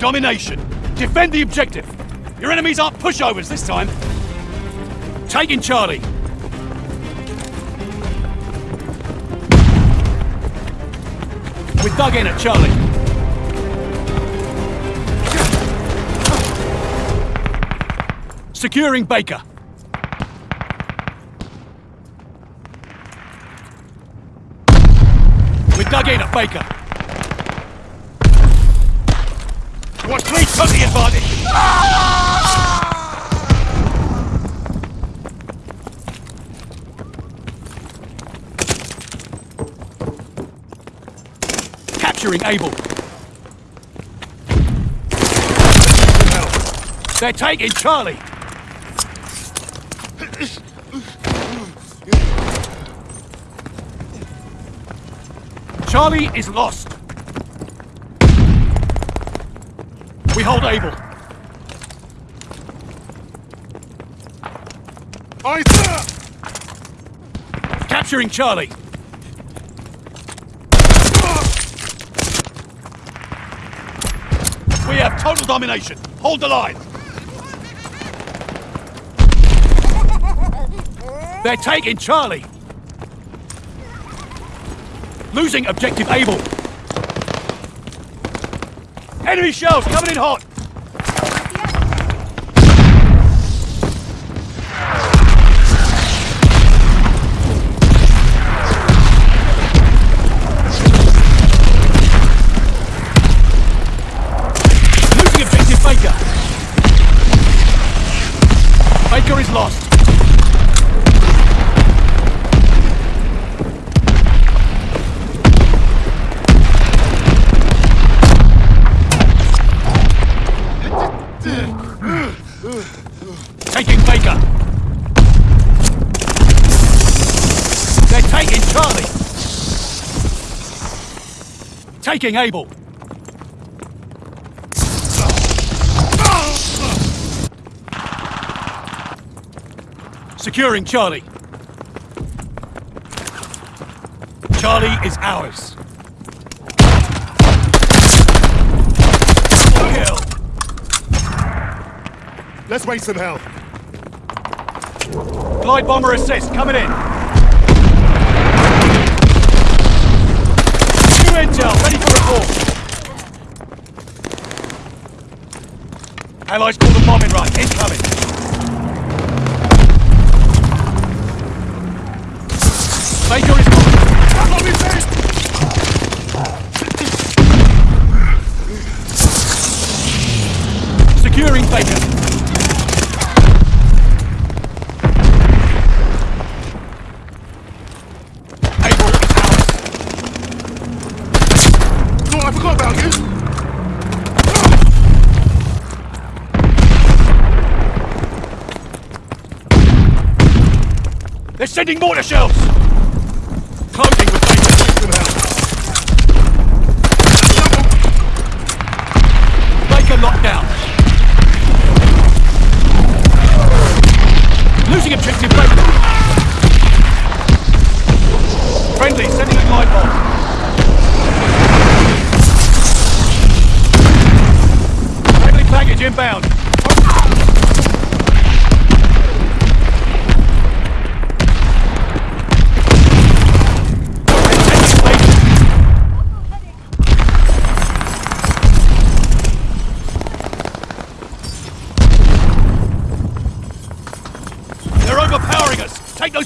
Domination. Defend the objective. Your enemies aren't pushovers this time. Taking Charlie. We're dug in at Charlie. Securing Baker. We're dug in at Baker. Watch me took the advantage. Capturing Able. They're taking Charlie. Charlie is lost. We hold Able. I Capturing Charlie. We have total domination. Hold the line. They're taking Charlie. Losing objective Able. Enemy shells coming in hot. Losing objective Baker. Baker is lost. Taking Able. Securing Charlie. Charlie is ours. Let's wait some hell. Glide bomber assist coming in. New intel ready for report. Allies call the bombing run incoming. Baker is coming. Securing Baker. Sending mortar shells! Closing with Baker. Some hell. Baker locked down. Losing objective Baker. Friendly, sending a glide bomb.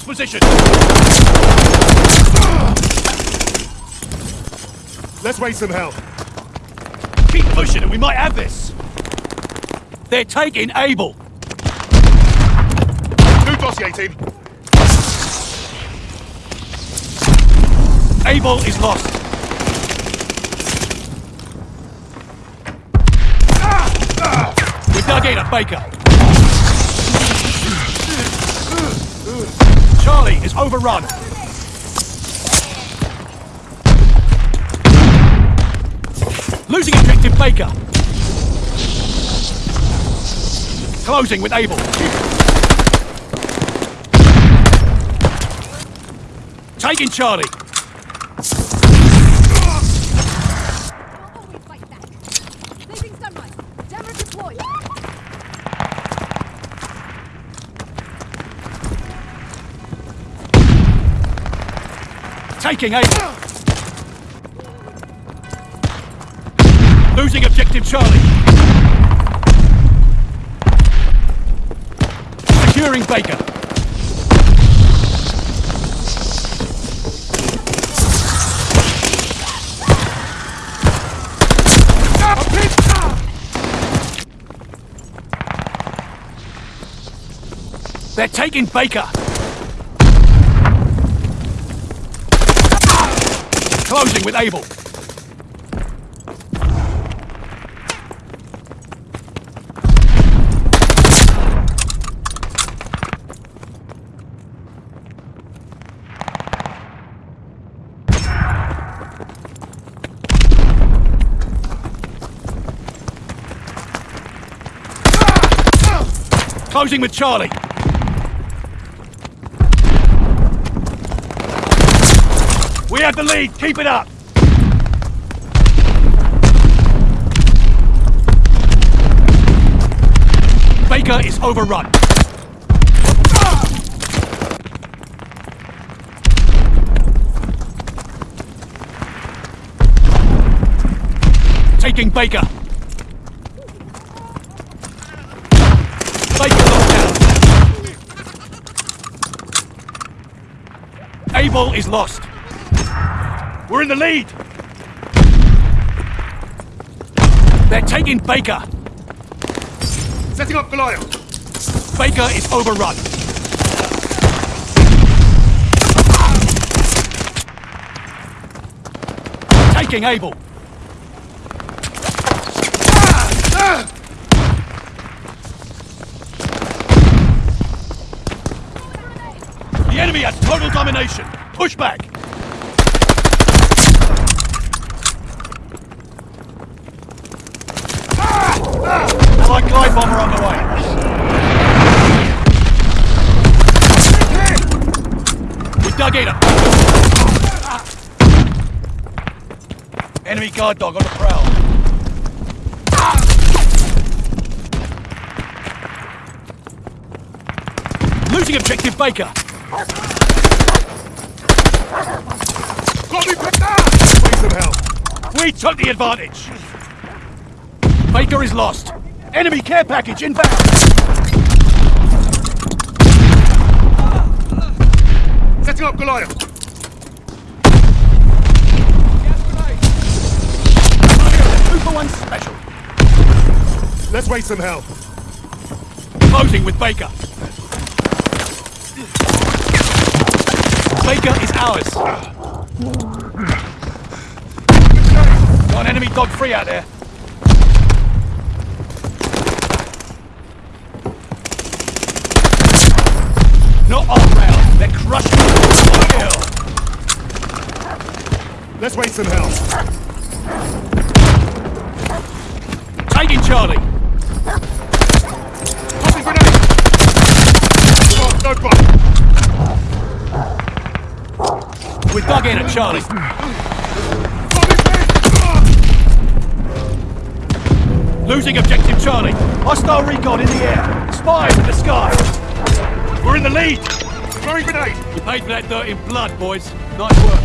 Us! Take those positions! Let's raise some hell. Keep pushing and we might have this! They're taking Able! New dossier team. Able is lost! We're dug in at Baker! Charlie is overrun! Losing objective Baker! Closing with Able. Taking Charlie. Taking Able. Losing objective Charlie. Securing Baker. They're taking Baker. Closing with Able. Closing with Charlie. We have the lead. Keep it up. Baker is overrun. Taking Baker. Baker locked down. Able is lost. We're in the lead. They're taking Baker. Setting up Goliath. Baker is overrun. Taking Able! The enemy has total domination. Push back. Allied glide bomber on the way. We dug in. Enemy guard dog on the prowl. Losing objective Baker. Got me picked up! Let's raise some hell. We took the advantage. Baker is lost. Enemy care package inbound. Setting up Goliath. Two for one special. Let's wait some hell. Closing with Baker. Baker is ours. Got an enemy dog free out there. Not on round. They're crushing. Let's wait some hell. Taking Charlie. Grenade. Oh, no fire. We dug in at Charlie. Got me picked. Losing objective Charlie. Hostile recon in the air. Spies in the sky. We're in the lead. Throwing grenade. You paid for that dirt in blood, boys. Nice work.